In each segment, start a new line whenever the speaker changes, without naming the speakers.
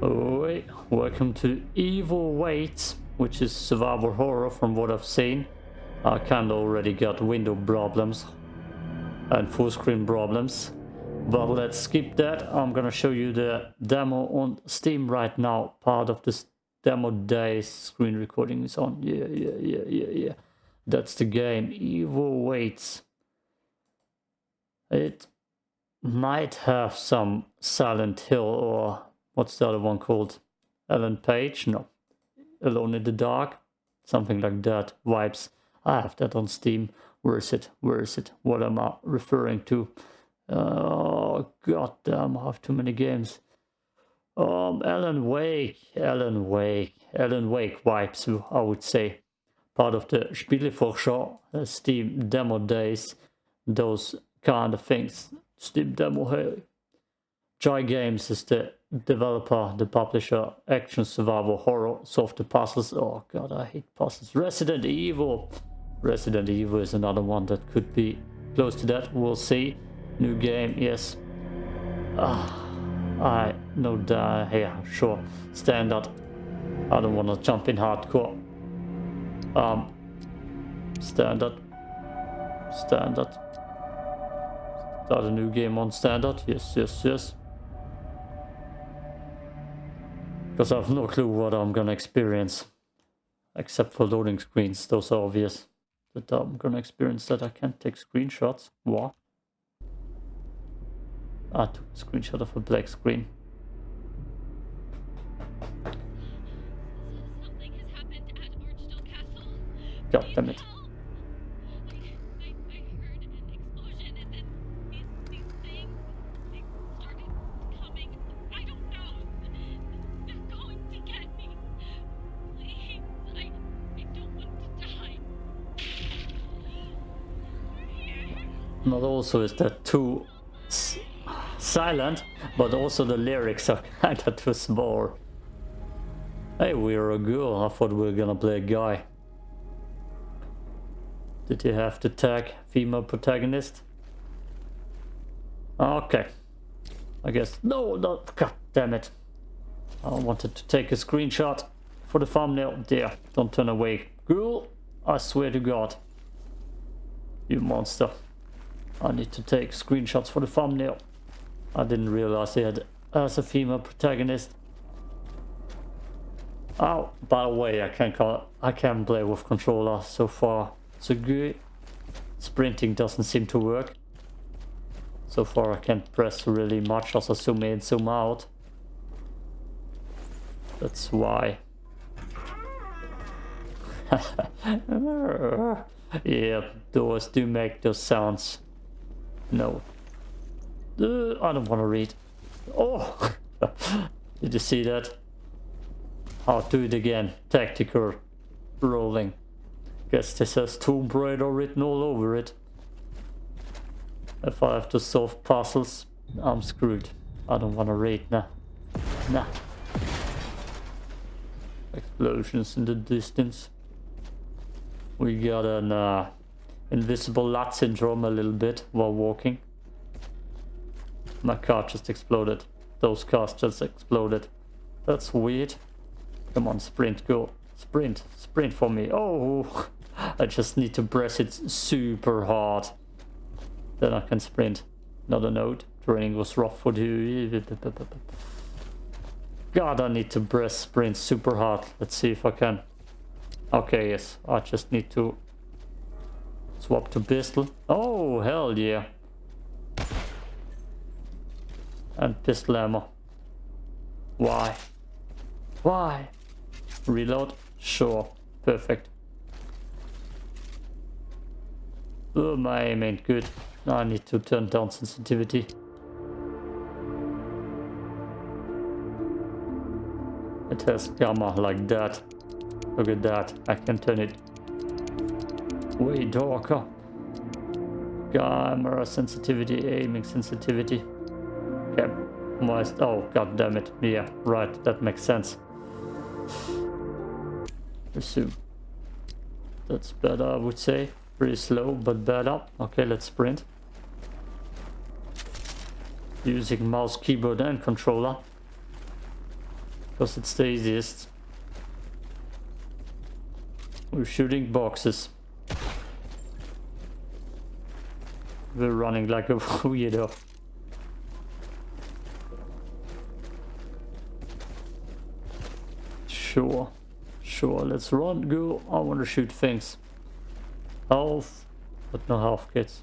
Oi, welcome to Evil Wait, which is survival horror from what I've seen. I kinda already got window problems and full screen problems. But let's skip that. I'm gonna show you the demo on Steam right now. Part of this demo day screen recording is on. Yeah, yeah, yeah, yeah, yeah. That's the game. Evil Waits. It might have some Silent Hill or what's the other one called? Ellen Page? No. Alone in the Dark? Something like that. Vibes. I have that on Steam. Where is it? Where is it? What am I referring to? Oh, god damn, I have too many games. Um, Alan Wake, Alan Wake, Alan Wake vibes, I would say. Part of the Spieleforscher uh, Steam demo days, those kind of things. Steam demo, hey. Joy Games is the developer, the publisher, action, survival, horror, the puzzles. Oh god, I hate puzzles. Resident Evil. Resident Evil is another one that could be close to that. We'll see. New game, yes. Ah, I know that. Yeah, sure. Standard. I don't want to jump in hardcore. Um, standard. Standard. Start a new game on standard. Yes, yes, yes. Because I have no clue what I'm gonna experience. Except for loading screens. Those are obvious. That I'm gonna experience that I can't take screenshots. What? I took a screenshot of a black screen. God damn it. Not also is that too silent, but also the lyrics are kinda too small. Hey, we're a girl. I thought we were gonna play a guy. Did you have to tag female protagonist? Okay. I guess... No, no, god damn it. I wanted to take a screenshot for the thumbnail. There, don't turn away. Girl, I swear to god. You monster. I need to take screenshots for the thumbnail. I didn't realize he had as a female protagonist. Oh, by the way, I can call I can't play with controller so far. So good. Sprinting doesn't seem to work. So far I can't press really much as I zoom in, zoom out. That's why. yeah, doors do make those sounds. No, uh, I don't want to read. Oh! Did you see that? I'll do it again. Tactical rolling. Guess this has Tomb Raider written all over it. If I have to solve puzzles, I'm screwed. I don't want to read, nah. Nah. Explosions in the distance. We got an uh, invisible lat syndrome a little bit while walking. My car just exploded. Those cars just exploded. That's weird. Come on, sprint, go. Sprint, sprint for me. Oh, I just need to press it super hard. Then I can sprint. Another note. Training was rough for you. God, I need to press sprint super hard. Let's see if I can. Okay, yes. I just need to swap to pistol. Oh, hell yeah and pistol ammo. Why? Why? Reload? Sure. Perfect. Oh, my aim ain't good. I need to turn down sensitivity. It has gamma like that. Look at that. I can turn it way darker. Camera sensitivity, aiming sensitivity. Okay. Oh, god damn it. Yeah, right. That makes sense. Resume. That's better, I would say. Pretty slow, but better. Okay, let's sprint. Using mouse, keyboard and controller. Because it's the easiest. We're shooting boxes. We're running like a weirdo. Sure. Sure, let's run, go. I want to shoot things. Health, but no health kits.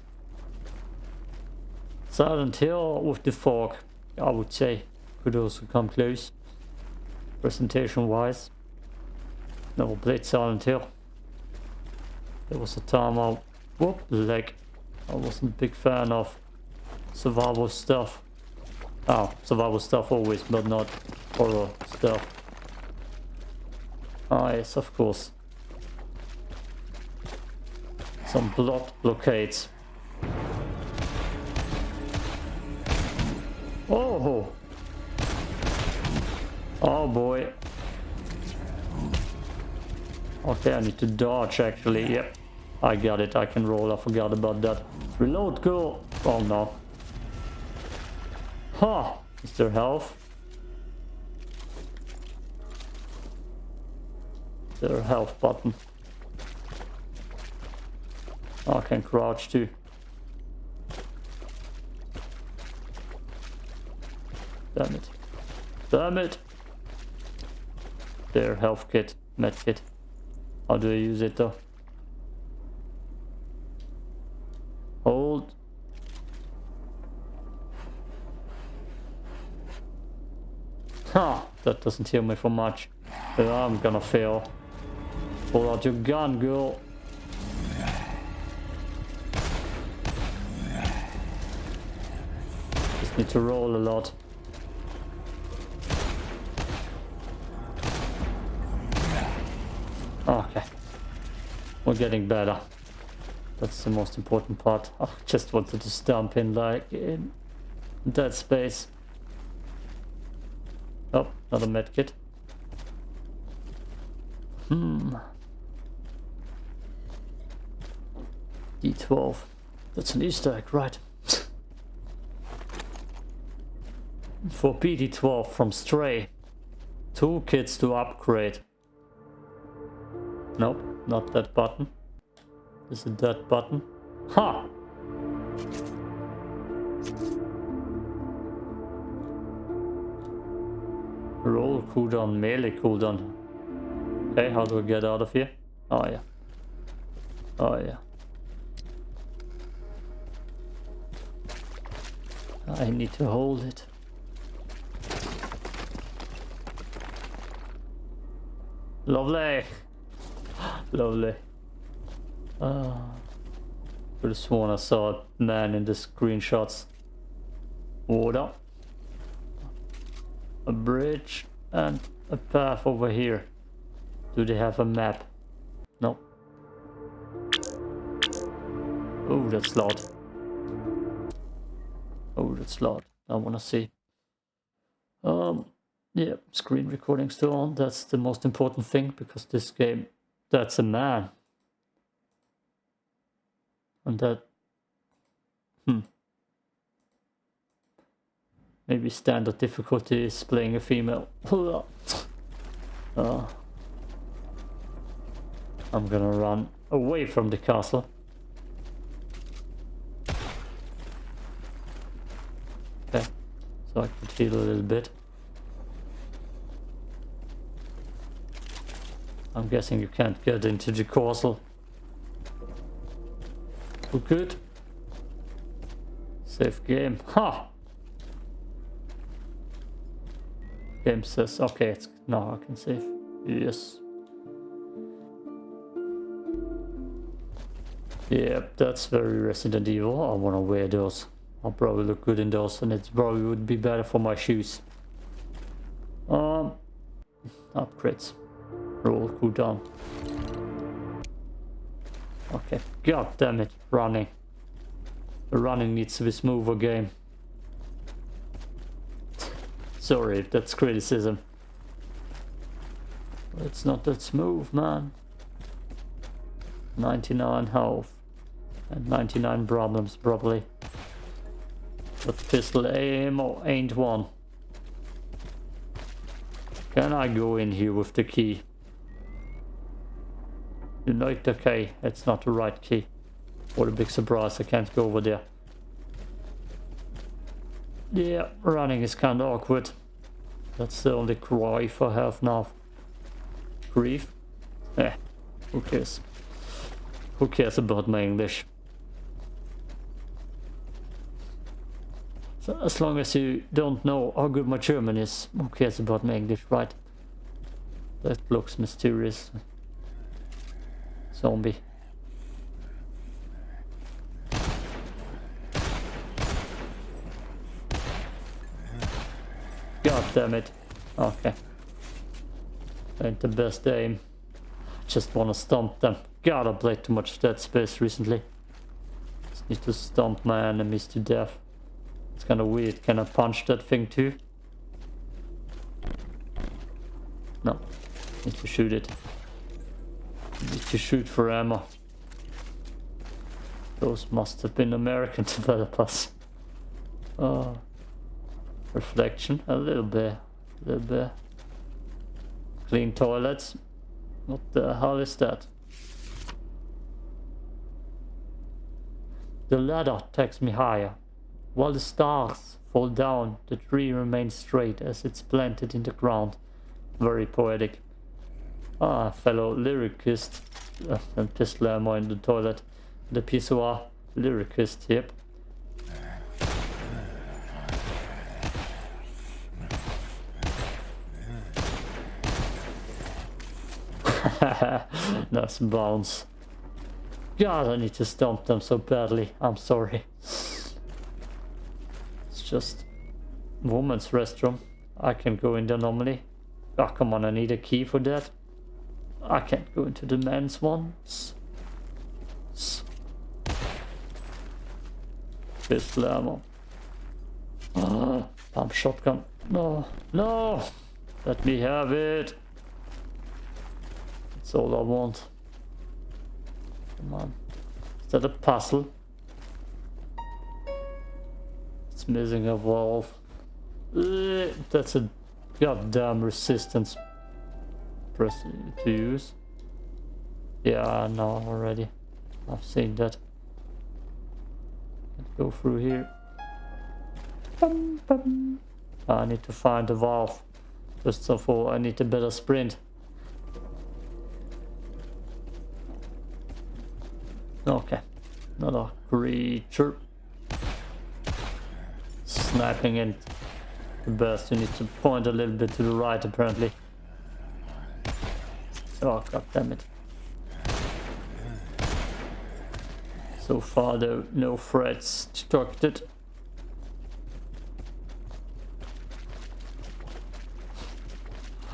Silent Hill with the fog, I would say. Could also come close. Presentation wise. Never played Silent Hill. There was a time I whoop leg. I wasn't a big fan of survival stuff. Oh, survival stuff always, but not horror stuff. Ah yes, of course. Some blood blockades. Oh! Oh boy. Okay, I need to dodge actually, yep. I got it, I can roll, I forgot about that. Reload, go! Oh no. Huh! Is there health? Their health button. Oh, I can crouch too. Damn it. Damn it! Their health kit, med kit. How do I use it though? Hold. Huh, that doesn't heal me for much. I'm gonna fail. Pull out your gun, girl. Just need to roll a lot. Okay. We're getting better. That's the most important part. I just wanted to stomp in like in that space. Oh, another medkit. Hmm. D12. That's an Easter egg, right? For PD12 from Stray. Two kits to upgrade. Nope, not that button. Is it that button? Ha! Roll cooldown, melee cooldown. Okay, how do I get out of here? Oh yeah. Oh yeah. I need to hold it. Lovely. Lovely. Uh, could have sworn I saw a man in the screenshots. Water. A bridge and a path over here. Do they have a map? No. Oh, that's loud. Oh, that's loud. I wanna see. Um, yeah, screen recording still on. That's the most important thing because this game, that's a man. And that, hmm. Maybe standard difficulty is playing a female. uh, I'm gonna run away from the castle. Okay, so I can heal a little bit. I'm guessing you can't get into the castle. Oh, good. Safe game. Ha! Game says, okay, it's now I can save. Yes. Yep, that's very Resident Evil. I wanna wear those. I'll probably look good in those and it probably would be better for my shoes. Um, upgrades. Roll cooldown. Okay, god damn it, running. Running needs to be smoother game. Sorry, if that's criticism. It's not that smooth, man. 99 health. And 99 problems, probably. But pistol ammo oh, ain't one. Can I go in here with the key? The key. It's not the right key. What a big surprise, I can't go over there. Yeah, running is kind of awkward. That's the only grief I have now. Grief? Eh, who cares? Who cares about my English? So as long as you don't know how good my German is, who cares about my English, right? That looks mysterious. Zombie. God damn it. Okay. Ain't the best aim. Just wanna stomp them. God, I played too much Dead Space recently. Just need to stomp my enemies to death. It's kinda weird. Can I punch that thing too? No. Need to shoot it. Need to shoot for ammo. Those must have been American developers. Oh. Reflection, a little bit. A little bit. Clean toilets. What the hell is that? The ladder takes me higher. While the stars fall down, the tree remains straight as it's planted in the ground. Very poetic. Ah, fellow lyricist. Uh, and pistol ammo in the toilet. The pissoir. Lyricist, yep. nice bounce. God, I need to stomp them so badly. I'm sorry It's just woman's restroom. I can go in there normally. Oh, come on, I need a key for that. I can't go into the men's ones. Pistol ammo. Ah, pump shotgun. No, no! Let me have it! That's all I want. Come on. Is that a puzzle? It's missing a valve. Uh, that's a goddamn resistance press to use. Yeah, I know already. I've seen that. Let's go through here. Bum, bum. I need to find the valve. First of all, I need a better sprint. Okay, another creature sniping in the burst. You need to point a little bit to the right, apparently. Oh, god damn it. So far, though, no threats detected.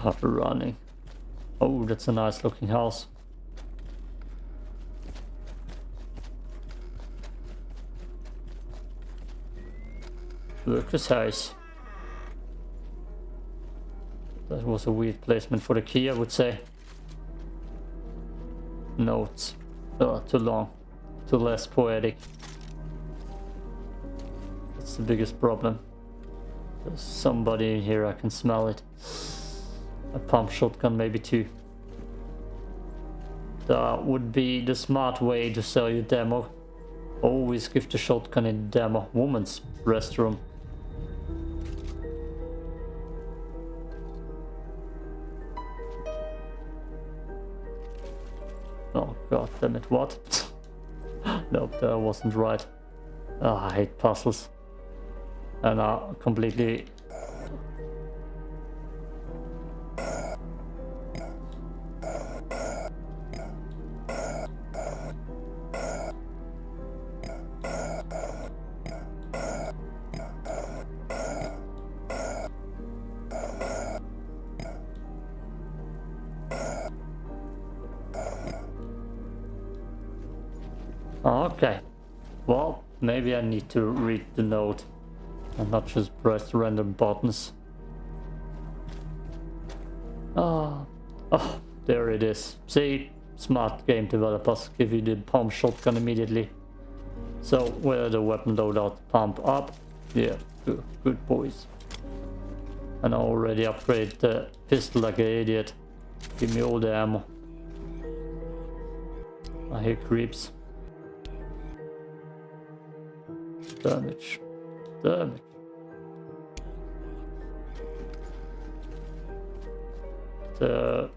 Ah, running. Oh, that's a nice looking house. House. That was a weird placement for the key, I would say. Notes. Oh, too long. Too less poetic. That's the biggest problem. There's somebody in here, I can smell it. A pump shotgun maybe too. That would be the smart way to sell your demo. Always give the shotgun in demo. Woman's restroom. Oh god damn it, what? nope, that wasn't right. Oh, I hate puzzles. And I completely Okay. Well, maybe I need to read the note and not just press random buttons. Ah, oh, there it is. See, smart game developers give you the pump shotgun immediately. So, where the weapon loadout pump up? Yeah, good, good boys. And I already upgrade the pistol like an idiot. Give me all the ammo. I hear creeps. Damage. Damage. The...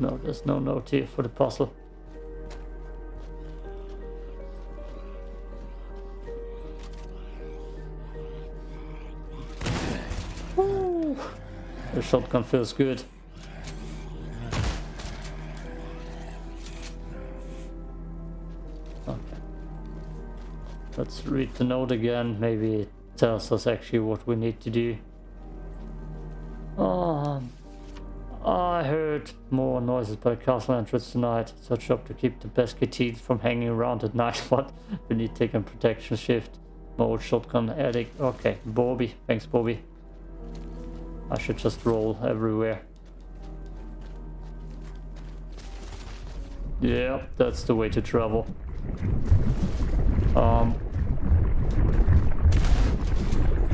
No, there's no note here for the puzzle. The shotgun feels good. Read the note again. Maybe it tells us actually what we need to do. Oh, I heard more noises by the castle entrance tonight. Such up to keep the pesky from hanging around at night. but we need to take a protection shift. More shotgun addict. Okay, Bobby. Thanks, Bobby. I should just roll everywhere. Yeah, that's the way to travel. Um,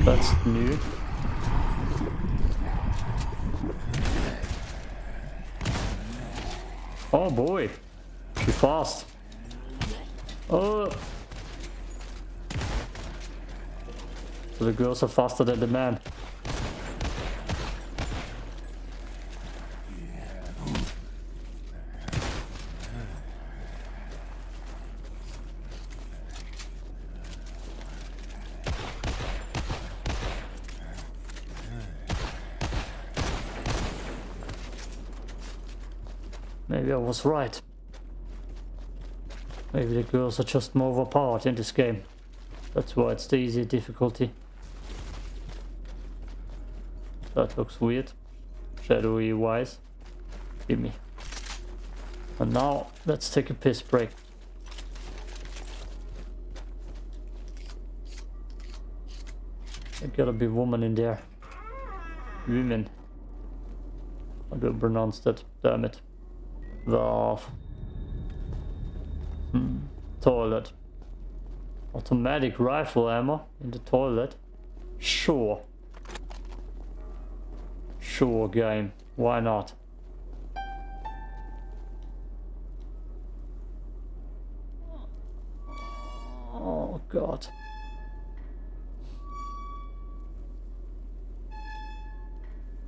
that's new. Oh boy, she fast. Oh. So the girls are faster than the man. Maybe I was right. Maybe the girls are just more overpowered in this game. That's why it's the easy difficulty. That looks weird. Shadowy wise. Give me. And now, let's take a piss break. There gotta be woman in there. Women. I do pronounce that, damn it. Valve. Hmm. Toilet. Automatic rifle ammo in the toilet. Sure. Sure game. Why not? Oh god.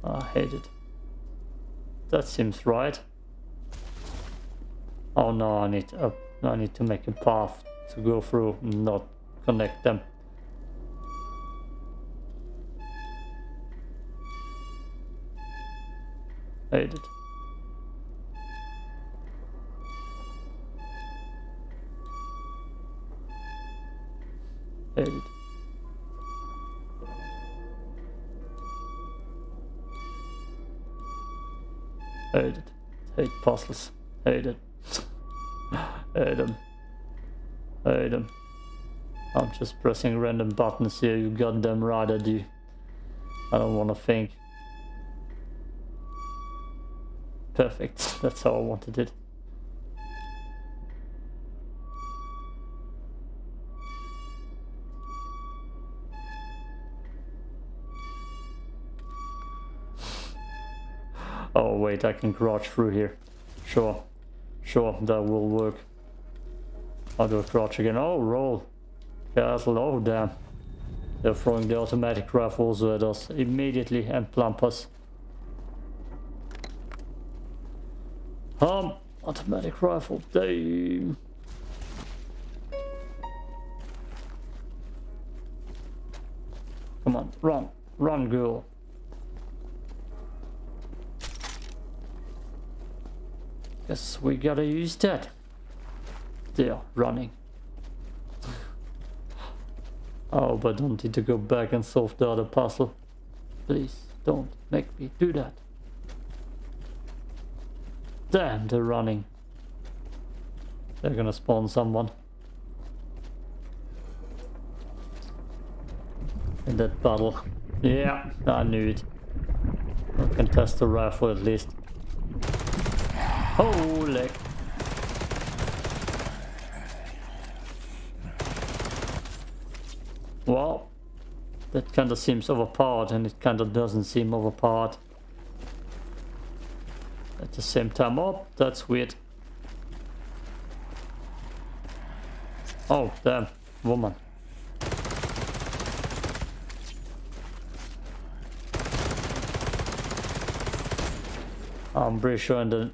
I hate it. That seems right. Oh no, I need uh, I need to make a path to go through, not connect them. Edit. Edit. Edit. Hate puzzles. Adam. Adam. I'm just pressing random buttons here, you goddamn right I do. I don't want to think. Perfect, that's how I wanted it. Oh wait, I can crouch through here. Sure. Sure, that will work. I'll do a crouch again. Oh, roll. Castle. Oh, damn. They're throwing the automatic rifles at us immediately and plump us. Um, automatic rifle. Damn. Come on, run. Run, girl. Guess we gotta use that. There, running. Oh, but don't need to go back and solve the other puzzle. Please, don't make me do that. Damn, they're running. They're gonna spawn someone. In that battle. Yeah, I knew it. I can test the rifle at least. Holy. Well, that kind of seems overpowered and it kind of doesn't seem overpowered. At the same time, oh, that's weird. Oh, damn, woman. I'm pretty sure in the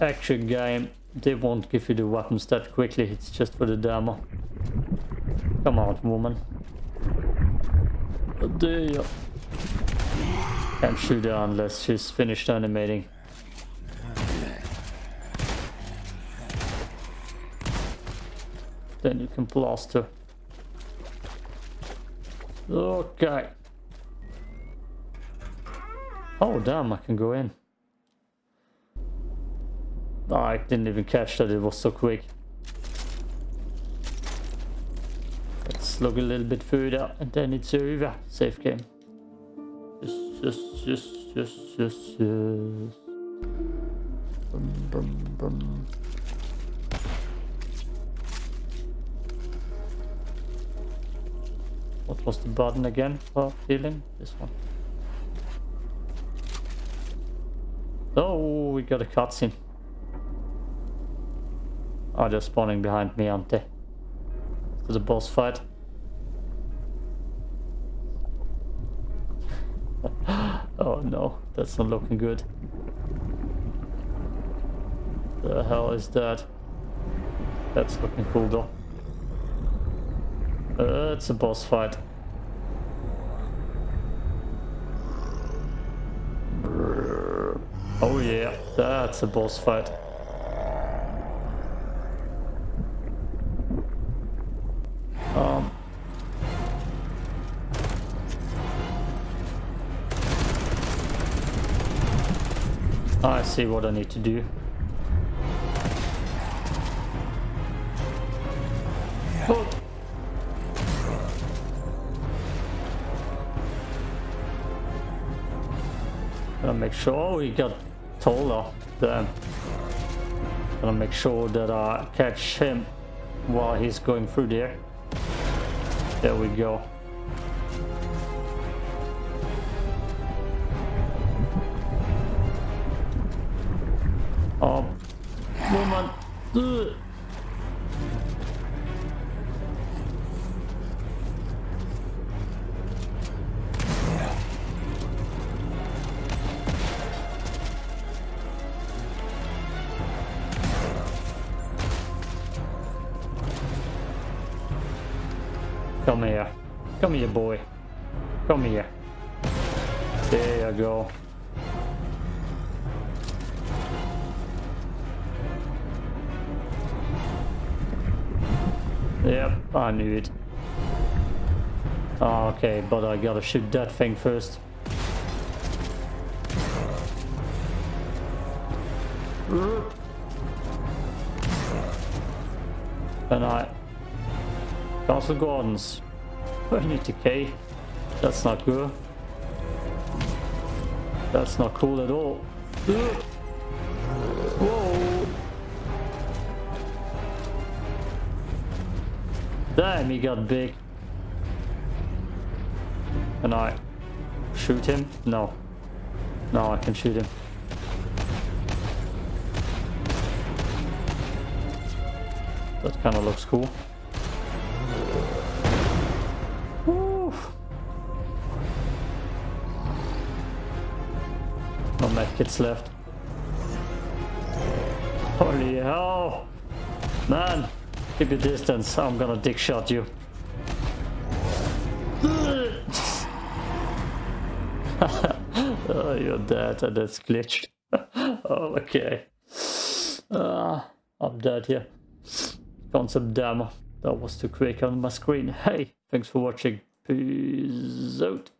actual game they won't give you the weapons that quickly, it's just for the demo. Come on, woman. There you Can't shoot her unless she's finished animating. Then you can blast her. Okay. Oh damn, I can go in. I didn't even catch that, it was so quick. Look a little bit further and then it's over. Safe game. Yes, yes, yes. What was the button again for healing? This one. Oh, we got a cutscene. Oh, they're spawning behind me, aren't they? For the boss fight. oh no, that's not looking good. The hell is that? That's looking cool though. Uh, it's a boss fight. Oh yeah, that's a boss fight. See what I need to do. Oh. Gotta make sure oh, we got taller. Then Gonna make sure that I catch him while he's going through there. There we go. Come here. Come here, boy. Come here. There you go. Yep, I knew it. Oh, okay, but I gotta shoot that thing first. And I Castle Gardens. I need to key. That's not good. That's not cool at all. Damn, he got big. Can I shoot him? No. No, I can shoot him. That kind of looks cool. Oof. No medkits left. Holy hell! Man, keep your distance. I'm gonna dick shot you. oh, you're dead and that's glitched. oh, okay. Uh, I'm dead here. Concept demo. That was too quick on my screen. Hey, thanks for watching. Peace out.